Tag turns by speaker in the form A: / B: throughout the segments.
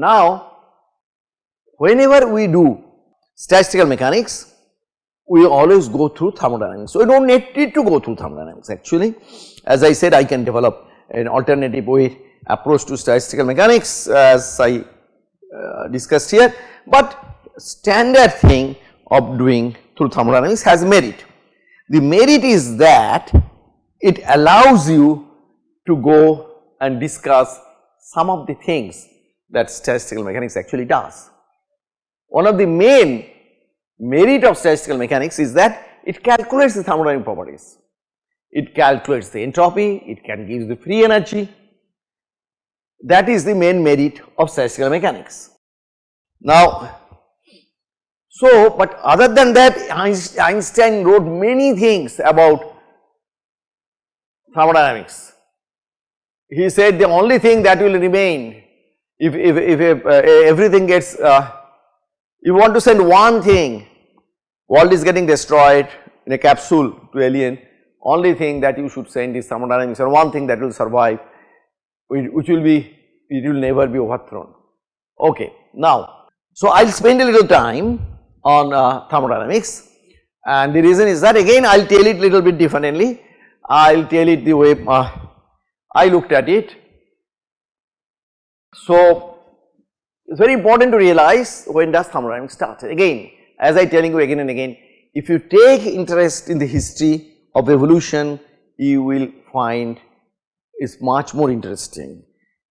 A: Now, whenever we do statistical mechanics, we always go through thermodynamics. So, we do not need to go through thermodynamics actually. As I said, I can develop an alternative way approach to statistical mechanics as I uh, discussed here, but standard thing of doing through thermodynamics has merit. The merit is that it allows you to go and discuss some of the things that statistical mechanics actually does. One of the main merit of statistical mechanics is that it calculates the thermodynamic properties. It calculates the entropy, it can give the free energy. That is the main merit of statistical mechanics. Now, so but other than that Einstein wrote many things about thermodynamics. He said the only thing that will remain if, if, if uh, everything gets, uh, you want to send one thing, world is getting destroyed in a capsule to alien, only thing that you should send is thermodynamics and one thing that will survive which will be, it will never be overthrown. Okay. Now, so I will spend a little time on uh, thermodynamics and the reason is that again I will tell it a little bit differently, I will tell it the way uh, I looked at it so, it is very important to realize when does thermodynamics start. Again, as I telling you again and again, if you take interest in the history of evolution, you will find it's much more interesting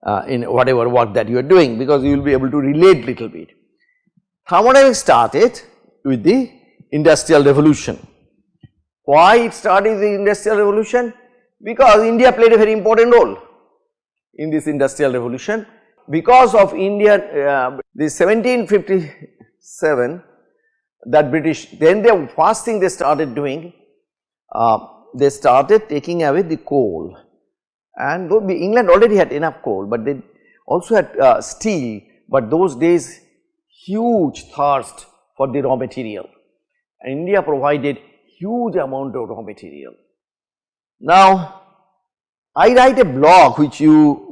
A: uh, in whatever work that you are doing because you will be able to relate little bit. Thermodynamics started with the industrial revolution. Why it started the industrial revolution? Because India played a very important role in this industrial revolution because of India, uh, the 1757 that British, then the first thing they started doing, uh, they started taking away the coal. And though England already had enough coal, but they also had uh, steel, but those days huge thirst for the raw material. India provided huge amount of raw material. Now, I write a blog which you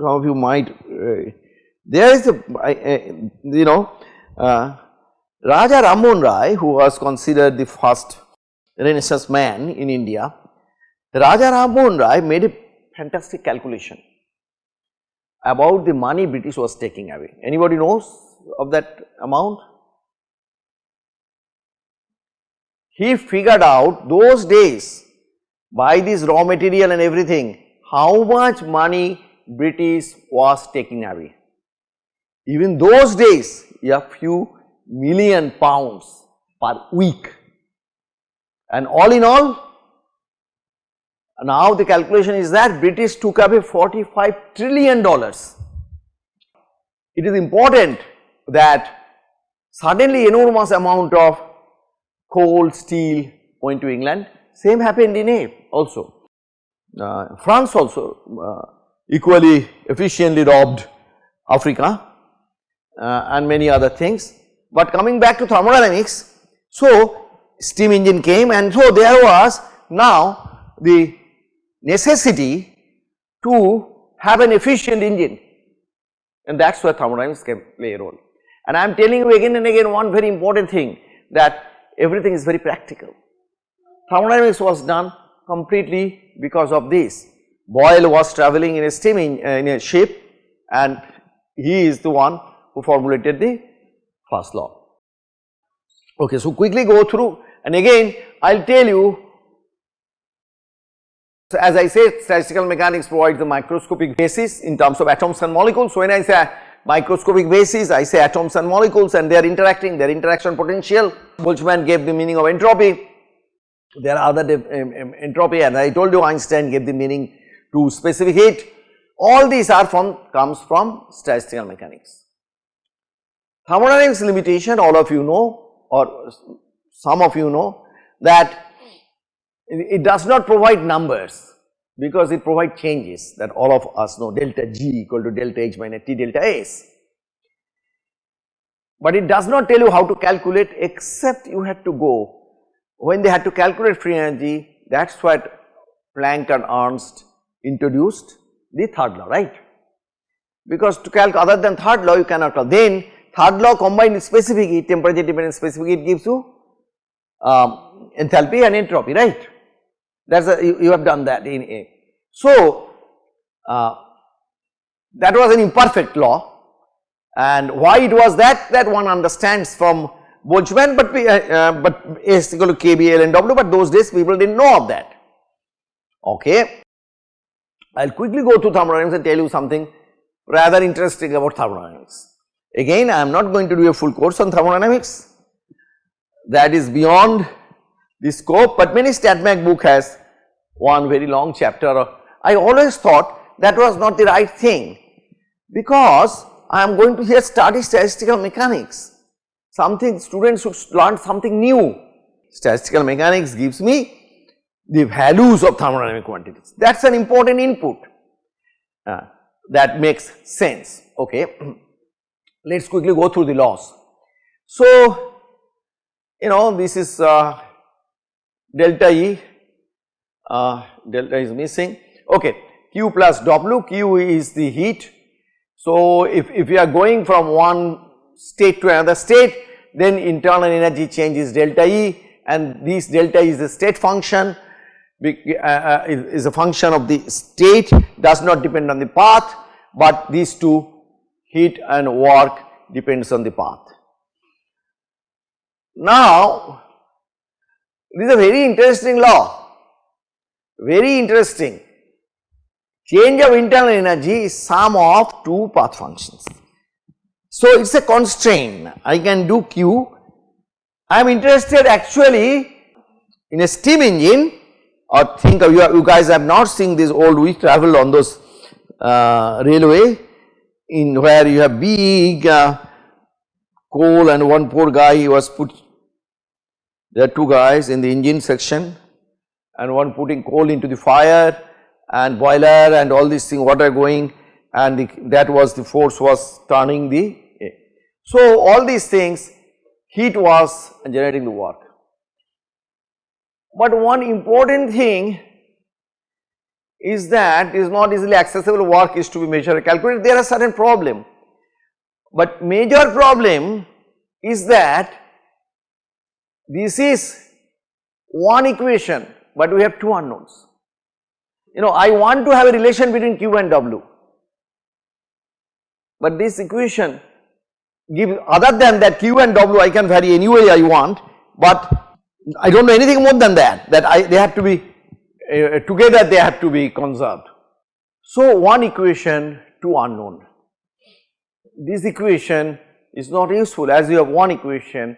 A: some of you might, uh, there is a, uh, you know, uh, Raja Rammohun Roy who was considered the first renaissance man in India, Raja Rammohun Roy made a fantastic calculation about the money British was taking away. Anybody knows of that amount? He figured out those days by this raw material and everything how much money British was taking away. Even those days a few million pounds per week and all in all now the calculation is that British took away 45 trillion dollars. It is important that suddenly enormous amount of coal, steel went to England, same happened in A also. Uh, France also uh, equally efficiently robbed Africa uh, and many other things. But coming back to thermodynamics, so steam engine came and so there was now the necessity to have an efficient engine and that is where thermodynamics can play a role. And I am telling you again and again one very important thing that everything is very practical. Thermodynamics was done completely because of this Boyle was travelling in a steam in, uh, in a ship and he is the one who formulated the first law. Okay, so quickly go through and again I will tell you so as I said statistical mechanics provides the microscopic basis in terms of atoms and molecules. So when I say microscopic basis I say atoms and molecules and they are interacting their interaction potential. Boltzmann gave the meaning of entropy. There are other um, um, entropy and I told you Einstein gave the meaning to specific heat all these are from comes from statistical mechanics. Thermodynamics limitation all of you know or some of you know that it does not provide numbers because it provides changes that all of us know delta G equal to delta H minus T delta S. But it does not tell you how to calculate except you had to go when they had to calculate free energy that is what Planck and Nernst introduced the third law right because to calculate other than third law you cannot. Then third law combined with specific heat temperature dependent specific heat gives you um, enthalpy and entropy right that is you, you, have done that in A. So, uh, that was an imperfect law and why it was that that one understands from Boltzmann but uh, uh, but S equal to KB L and W but those days people did not know of that okay. I will quickly go to thermodynamics and tell you something rather interesting about thermodynamics. Again I am not going to do a full course on thermodynamics that is beyond the scope but many StatMech book has one very long chapter. I always thought that was not the right thing because I am going to here study statistical mechanics something students should learn something new. Statistical mechanics gives me the values of thermodynamic quantities that is an important input uh, that makes sense okay. Let us quickly go through the laws. So, you know this is uh, delta E, uh, delta is missing okay Q plus W, Q is the heat. So, if, if we are going from one state to another state then internal energy change is delta E and this delta is the state function Uh, uh, is a function of the state does not depend on the path but these two heat and work depends on the path. Now this is a very interesting law, very interesting. Change of internal energy is sum of two path functions. So, it is a constraint, I can do Q. I am interested actually in a steam engine or think of you, you guys have not seen this old we traveled on those uh, railway in where you have big uh, coal and one poor guy he was put there are two guys in the engine section and one putting coal into the fire and boiler and all these things water going and the, that was the force was turning the. So, all these things heat was generating the work. But one important thing is that is not easily accessible work is to be measured calculated there are certain problem. But major problem is that this is one equation but we have two unknowns. You know I want to have a relation between Q and W but this equation give other than that Q and W I can vary any way I want but I do not know anything more than that that I they have to be uh, together they have to be conserved. So one equation two unknown this equation is not useful as you have one equation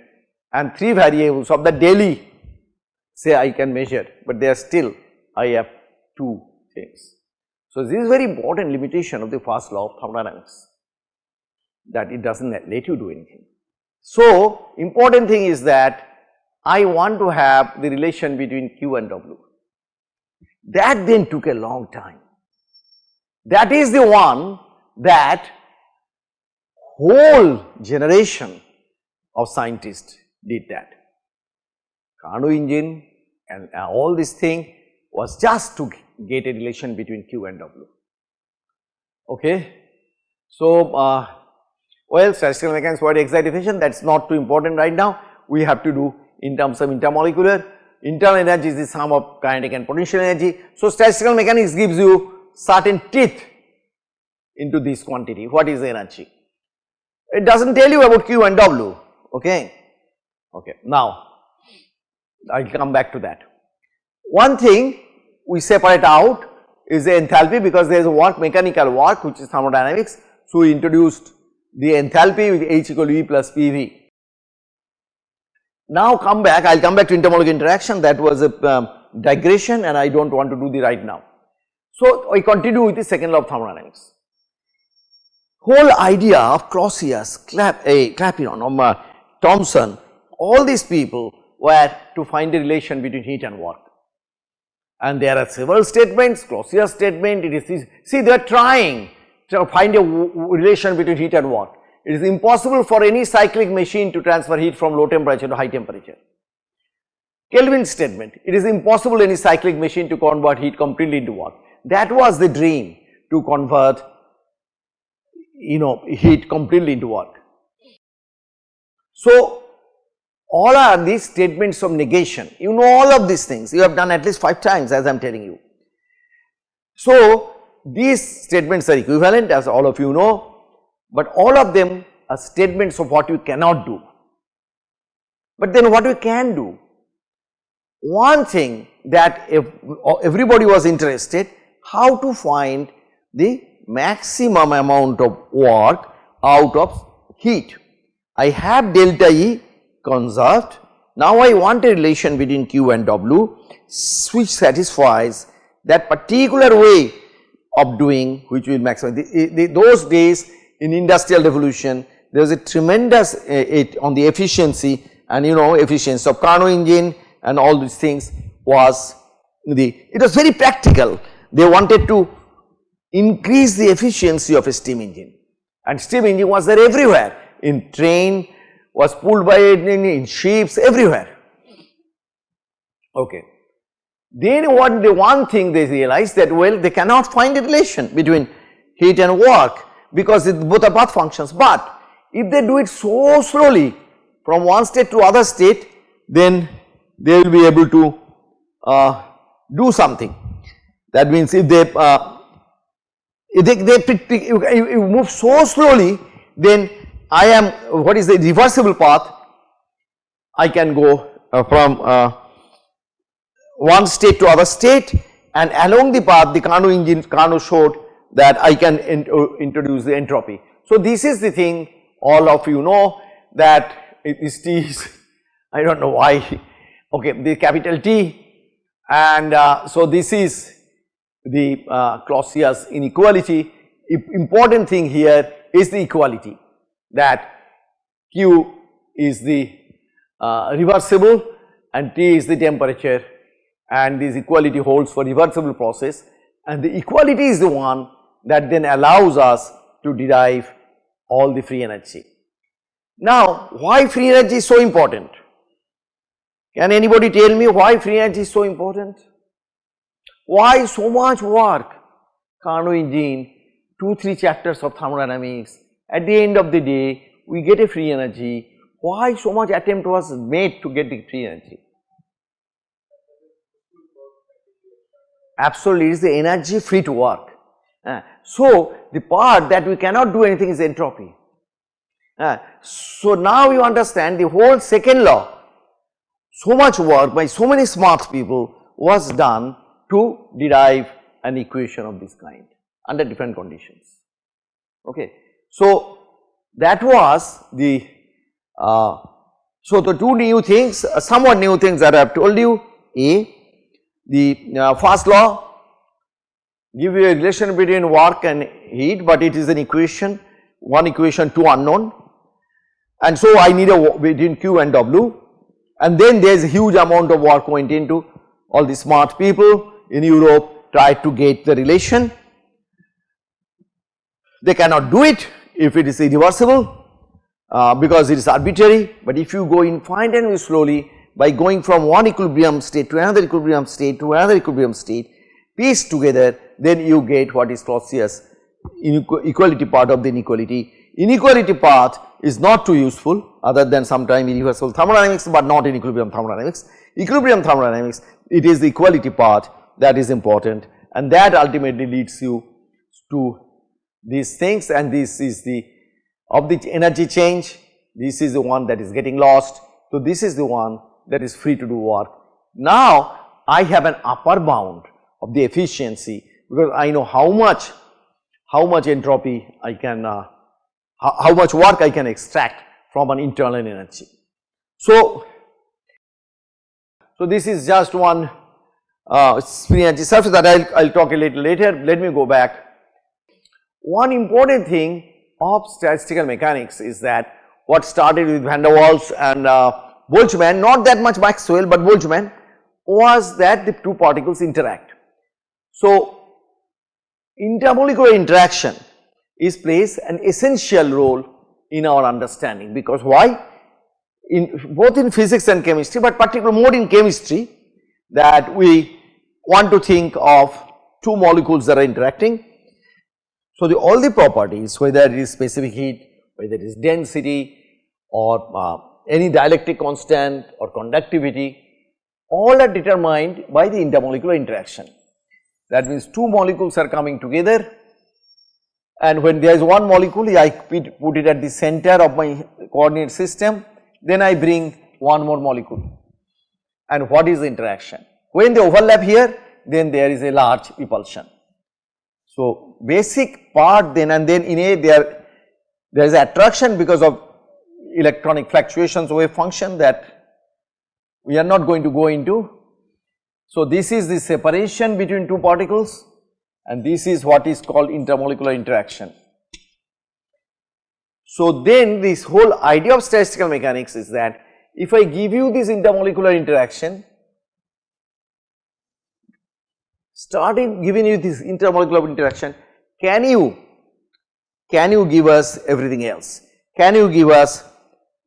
A: and 3 variables of the daily say I can measure, but they are still I have 2 things. So, this is very important limitation of the first law of thermodynamics that it does not let you do anything. So, important thing is that I want to have the relation between Q and W. That then took a long time. That is the one that whole generation of scientists did that. Carnot engine and uh, all this thing was just to get a relation between Q and W. Okay. So, uh, well statistical mechanics body excitation that is not too important right now. We have to do in terms of intermolecular internal energy is the sum of kinetic and potential energy. So, statistical mechanics gives you certain teeth into this quantity what is energy. It does not tell you about Q and W okay. Okay. Now, I will come back to that. One thing we separate out is the enthalpy because there is a work mechanical work which is thermodynamics. So, we introduced the enthalpy with H equal to E plus PV. Now come back, I will come back to intermolecular interaction that was a um, digression and I do not want to do the right now. So, I continue with the second law of thermodynamics. Whole idea of Clausius, Clap, eh, Clapeyron, um, uh, Thomson all these people were to find a relation between heat and work. And there are several statements, Clausius statement, it is, see they are trying to find a relation between heat and work. It is impossible for any cyclic machine to transfer heat from low temperature to high temperature. Kelvin statement, it is impossible any cyclic machine to convert heat completely into work. That was the dream to convert you know heat completely into work. So, all are these statements of negation you know all of these things you have done at least 5 times as I am telling you. So, these statements are equivalent as all of you know, but all of them are statements of what you cannot do. But then what we can do? One thing that if uh, everybody was interested how to find the maximum amount of work out of heat. I have delta E conserved. Now I want a relation between Q and W which satisfies that particular way of doing which will maximize. The, the, those days in industrial revolution there was a tremendous uh, it on the efficiency and you know efficiency of Carnot engine and all these things was the it was very practical. They wanted to increase the efficiency of a steam engine. And steam engine was there everywhere. In train was pulled by in, in ships everywhere. Okay. Then what the one thing they realized that well they cannot find a relation between heat and work because it, both are path functions. But if they do it so slowly from one state to other state then they will be able to uh, do something. That means if they uh, if they, they you move so slowly then I am what is the reversible path? I can go uh, from uh, one state to other state and along the path the Carnot engine showed that I can uh, introduce the entropy. So this is the thing all of you know that it is T is I do not know why. Okay the capital T. And uh, so this is the uh, Clausius inequality important thing here is the equality that Q is the uh, reversible and T is the temperature. And this equality holds for reversible process. And the equality is the one that then allows us to derive all the free energy. Now why free energy is so important? Can anybody tell me why free energy is so important? Why so much work? Carnot engine, 2-3 chapters of thermodynamics, at the end of the day we get a free energy. Why so much attempt was made to get the free energy? absolutely it is the energy free to work. Uh, so, the part that we cannot do anything is entropy. Uh, so, now you understand the whole second law, so much work by so many smart people was done to derive an equation of this kind under different conditions. Okay. So, that was the, uh, so the two new things, uh, somewhat new things that I have told you, A, the uh, first law give you a relation between work and heat but it is an equation, one equation two unknown. And so I need a between Q and W. And then there is a huge amount of work went into all the smart people in Europe tried to get the relation. They cannot do it if it is irreversible uh, because it is arbitrary. But if you go infinitely slowly by going from one equilibrium state to another equilibrium state to another equilibrium state piece together then you get what is Clausius equality part of the inequality. Inequality part is not too useful other than sometime irreversible thermodynamics but not in equilibrium thermodynamics. Equilibrium thermodynamics it is the equality part that is important and that ultimately leads you to these things and this is the of the energy change this is the one that is getting lost. So, this is the one that is free to do work. Now I have an upper bound of the efficiency because I know how much how much entropy I can uh, how, how, much work I can extract from an internal energy. So, so this is just one uh, free energy surface that I will talk a little later. Let me go back. One important thing of statistical mechanics is that what started with van der Waals and uh, Boltzmann, not that much Maxwell but Boltzmann was that the two particles interact. So, intermolecular interaction is plays an essential role in our understanding because why? In both in physics and chemistry but particularly more in chemistry that we want to think of two molecules that are interacting So, the all the properties whether it is specific heat, whether it is density or uh, any dielectric constant or conductivity all are determined by the intermolecular interaction. That means two molecules are coming together and when there is one molecule I put it at the center of my coordinate system then I bring one more molecule and what is the interaction. When they overlap here then there is a large repulsion. So, basic part then and then in a there there is attraction because of electronic fluctuations wave function that we are not going to go into. So, this is the separation between two particles and this is what is called intermolecular interaction. So, then this whole idea of statistical mechanics is that if I give you this intermolecular interaction starting giving you this intermolecular interaction, can you, can you give us everything else? Can you give us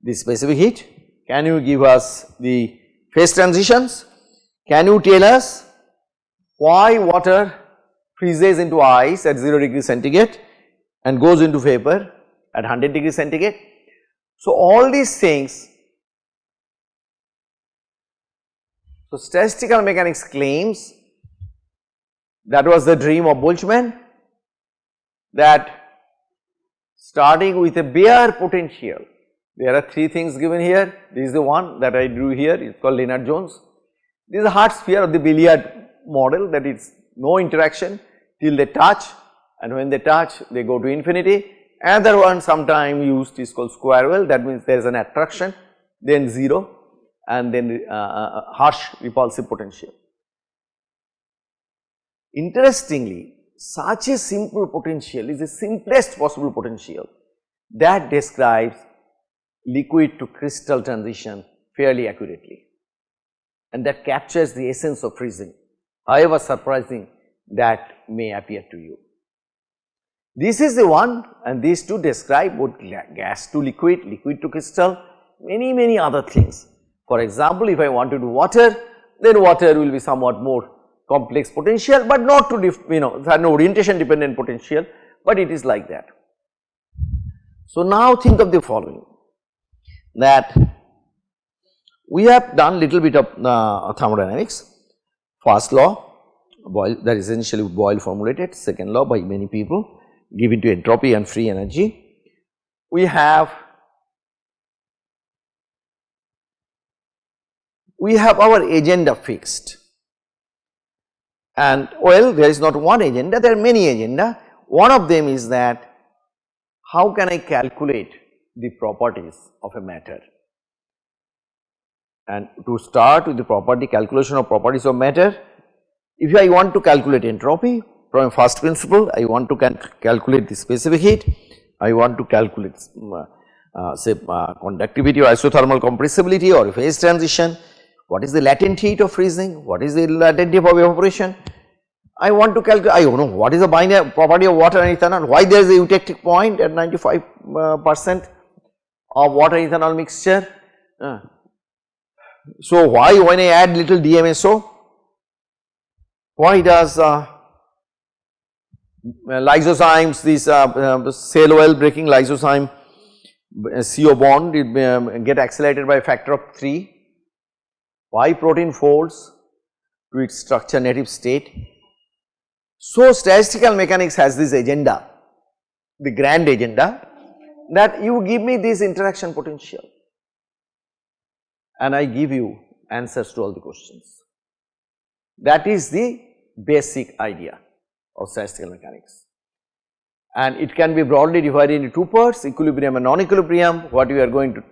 A: the specific heat? Can you give us the phase transitions? Can you tell us why water freezes into ice at 0 degree centigrade and goes into vapor at 100 degree centigrade? So, all these things so statistical mechanics claims that was the dream of Boltzmann that starting with a bare potential, there are three things given here, this is the one that I drew here, it is called Lennard-Jones. This is a hard sphere of the billiard model that is no interaction till they touch and when they touch they go to infinity. Another one sometime used is called square well that means there is an attraction then 0 and then uh, uh, harsh repulsive potential. Interestingly, such a simple potential is the simplest possible potential that describes liquid to crystal transition fairly accurately and that captures the essence of freezing however surprising that may appear to you. This is the one and these two describe both gas to liquid, liquid to crystal, many many other things. For example, if I want to do water, then water will be somewhat more complex potential, but not to you know no orientation dependent potential, but it is like that. So, now think of the following that we have done little bit of uh, thermodynamics, first law Boyle that essentially Boyle formulated, second law by many people given to entropy and free energy. We have we have our agenda fixed. And well there is not one agenda there are many agenda. One of them is that how can I calculate the properties of a matter and to start with the property calculation of properties of matter if I want to calculate entropy from first principle I want to cal calculate the specific heat I want to calculate uh, uh, say uh, conductivity or isothermal compressibility or phase transition what is the latent heat of freezing? What is the latent heat of evaporation? I want to calculate, I don't know what is the binary property of water and ethanol, why there is a eutectic point at 95 uh, percent of water ethanol mixture. So, why when I add little DMSO, why does uh, lysozymes, this uh, uh, cell oil breaking lysozyme uh, CO bond it um, get accelerated by factor of 3 why protein folds to its structure native state. So, statistical mechanics has this agenda, the grand agenda that you give me this interaction potential and I give you answers to all the questions. That is the basic idea of statistical mechanics and it can be broadly divided into two parts equilibrium and non-equilibrium. What we are going to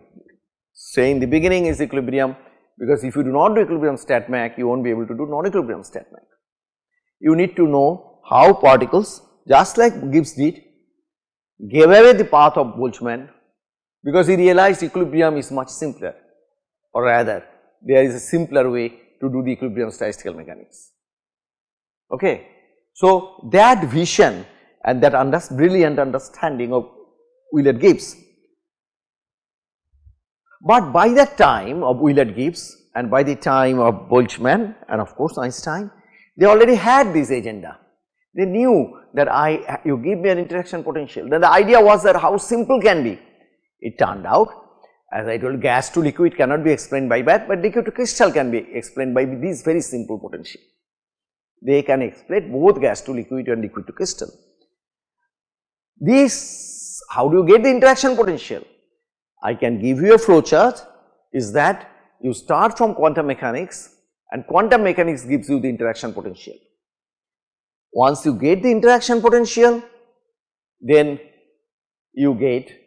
A: say in the beginning is equilibrium because if you do not do equilibrium stat mech you will not be able to do non-equilibrium stat mech. You need to know how particles just like Gibbs did gave away the path of Boltzmann because he realized equilibrium is much simpler or rather there is a simpler way to do the equilibrium statistical mechanics. Okay. So, that vision and that under brilliant understanding of Willard Gibbs but by that time of Willard Gibbs and by the time of Boltzmann and of course Einstein, they already had this agenda. They knew that I, you give me an interaction potential. Then the idea was that how simple can be. It turned out, as I told gas to liquid cannot be explained by that, but liquid to crystal can be explained by these very simple potential. They can explain both gas to liquid and liquid to crystal. This, how do you get the interaction potential? I can give you a flow chart is that you start from quantum mechanics and quantum mechanics gives you the interaction potential. Once you get the interaction potential, then you get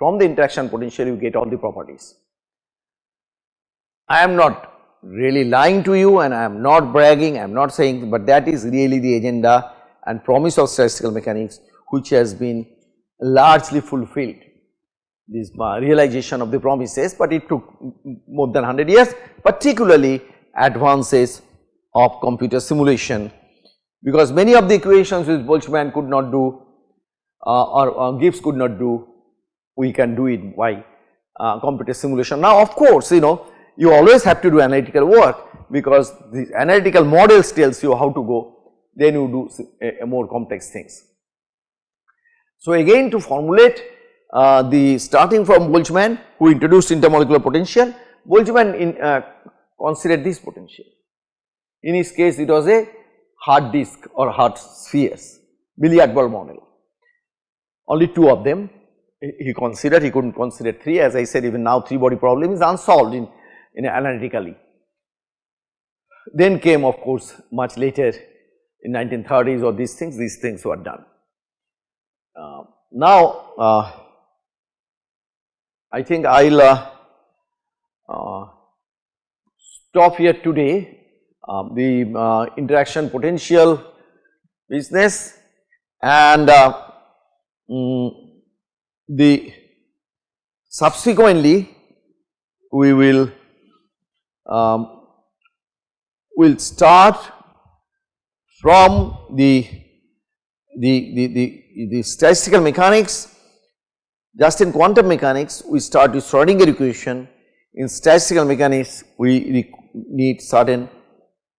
A: from the interaction potential you get all the properties. I am not really lying to you and I am not bragging, I am not saying, but that is really the agenda and promise of statistical mechanics which has been largely fulfilled this realization of the promises, but it took more than 100 years particularly advances of computer simulation because many of the equations which Boltzmann could not do uh, or uh, Gibbs could not do we can do it by uh, computer simulation. Now of course you know you always have to do analytical work because the analytical models tells you how to go then you do a, a more complex things. So again to formulate uh, the starting from Boltzmann who introduced intermolecular potential, Boltzmann in, uh, considered this potential. In his case it was a hard disk or hard spheres, billiard ball model. Only two of them he considered, he could not consider three as I said even now three body problem is unsolved in, in analytically. Then came of course much later in 1930s or these things, these things were done. Uh, now, uh, I think I will uh, uh, stop here today um, the uh, interaction potential business and um, the subsequently we will um, will start from the the, the, the, the statistical mechanics just in quantum mechanics we start with Schrodinger equation in statistical mechanics we need certain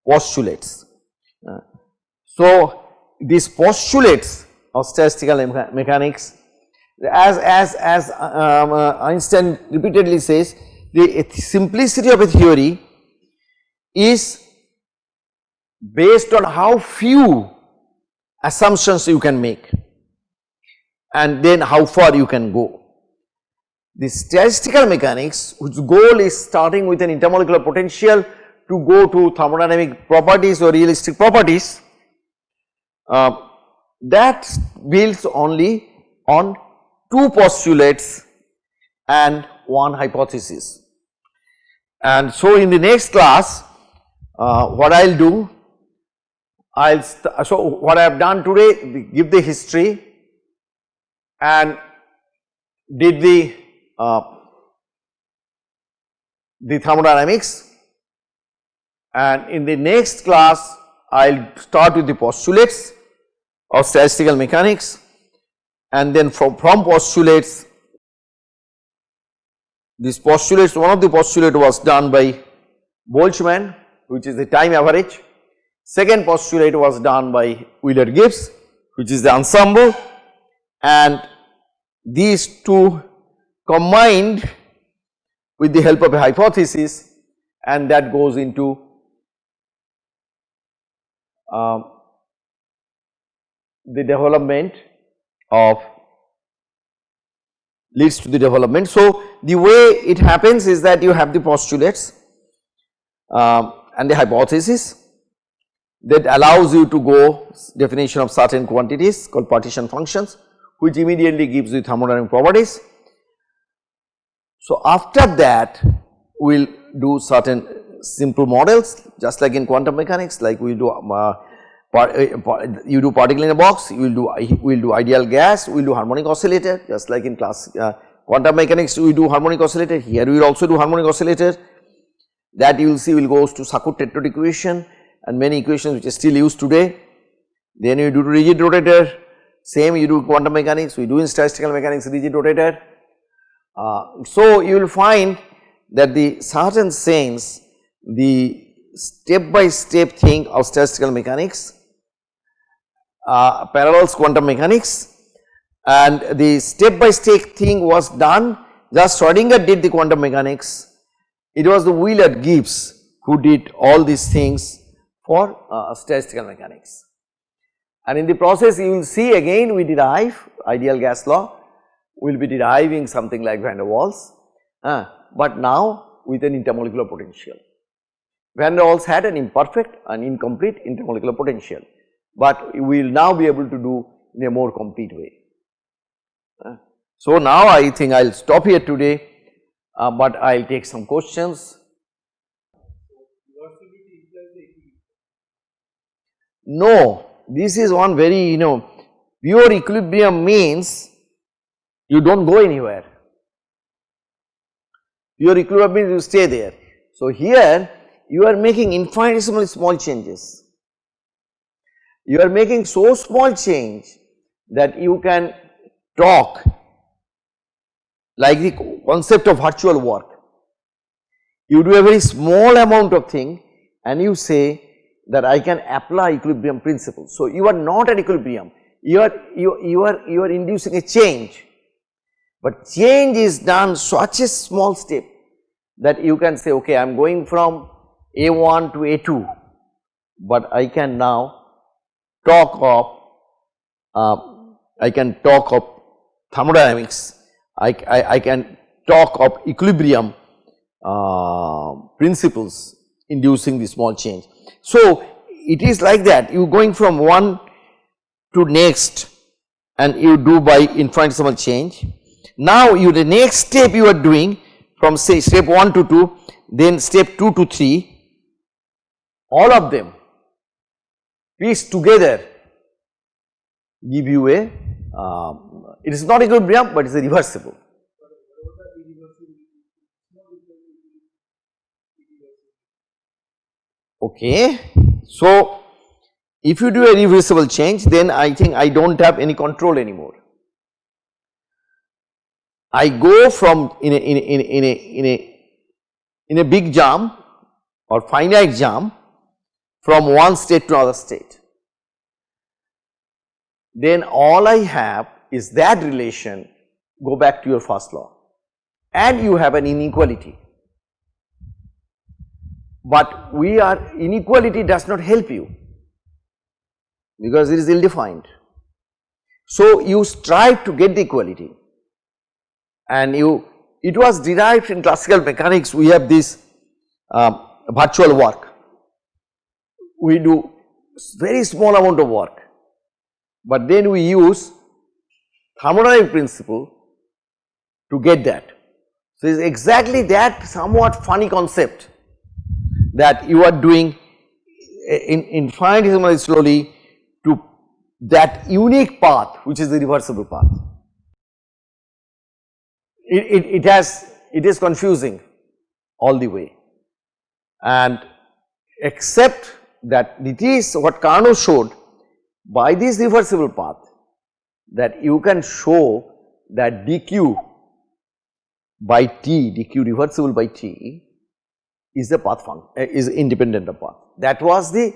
A: postulates. Uh, so these postulates of statistical mecha mechanics as, as, as um, uh, Einstein repeatedly says the simplicity of a theory is based on how few assumptions you can make and then how far you can go. The statistical mechanics whose goal is starting with an intermolecular potential to go to thermodynamic properties or realistic properties uh, that builds only on two postulates and one hypothesis. And so in the next class uh, what I will do I will so what I have done today give the history and did the uh, the thermodynamics and in the next class I will start with the postulates of statistical mechanics and then from, from postulates these postulates one of the postulate was done by Boltzmann which is the time average. Second postulate was done by Willard Gibbs which is the ensemble. And these two combined with the help of a hypothesis and that goes into um, the development of leads to the development. So, the way it happens is that you have the postulates um, and the hypothesis that allows you to go definition of certain quantities called partition functions which immediately gives you thermodynamic properties. So, after that we will do certain simple models just like in quantum mechanics like we do uh, uh, you do particle in a box, you will do we will do ideal gas, we will do harmonic oscillator just like in class uh, quantum mechanics we do harmonic oscillator, here we will also do harmonic oscillator that you will see will goes to Sackur tetrode equation and many equations which are still used today. Then you do rigid rotator, same you do quantum mechanics, we do in statistical mechanics rigid rotator. Uh, so you will find that the certain sense the step by step thing of statistical mechanics uh, Parallels quantum mechanics and the step by step thing was done just Schrodinger did the quantum mechanics. It was the Willard Gibbs who did all these things for uh, statistical mechanics. And in the process you will see again we derive ideal gas law, we will be deriving something like van der Waals, uh, but now with an intermolecular potential. Van der Waals had an imperfect and incomplete intermolecular potential, but we will now be able to do in a more complete way. So now I think I will stop here today, uh, but I will take some questions. No, this is one very you know pure equilibrium means you do not go anywhere. Pure equilibrium means you stay there. So here you are making infinitesimally small changes. You are making so small change that you can talk like the concept of virtual work. You do a very small amount of thing and you say that I can apply equilibrium principle. So, you are not at equilibrium, you are, you, you are, you are inducing a change, but change is done such a small step that you can say okay I am going from A1 to A2, but I can now talk of, uh, I can talk of thermodynamics, I, I, I can talk of equilibrium uh, principles inducing the small change. So, it is like that you going from one to next and you do by infinitesimal change. Now, you the next step you are doing from say step 1 to 2 then step 2 to 3 all of them piece together give you a uh, it is not equilibrium but it is a reversible. Okay. So, if you do a reversible change then I think I do not have any control anymore. I go from in a, in a, in a, in a, in a, big jump or finite jump from one state to another state. Then all I have is that relation go back to your first law and you have an inequality but we are inequality does not help you because it is ill defined. So, you strive to get the equality and you it was derived in classical mechanics we have this um, virtual work we do very small amount of work but then we use thermodynamic principle to get that. So, it is exactly that somewhat funny concept that you are doing in infinitesimally slowly to that unique path which is the reversible path. It, it, it has it is confusing all the way and except that it is what Carnot showed by this reversible path that you can show that dq by t, dq reversible by t is a path function uh, is independent of path. That was the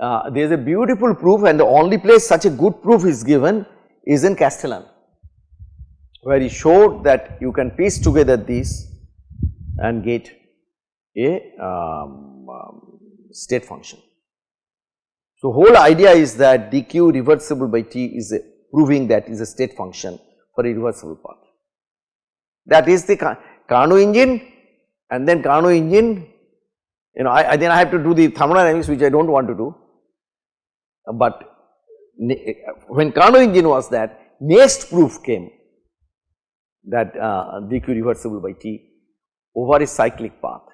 A: uh, there is a beautiful proof and the only place such a good proof is given is in Castellan where he showed that you can piece together these and get a um, um, state function. So, whole idea is that dq reversible by t is a proving that is a state function for a reversible path. That is the Carnot engine and then Carnot engine you know I, I, then I have to do the thermodynamics which I do not want to do but when Carnot engine was that next proof came that uh, dq reversible by t over a cyclic path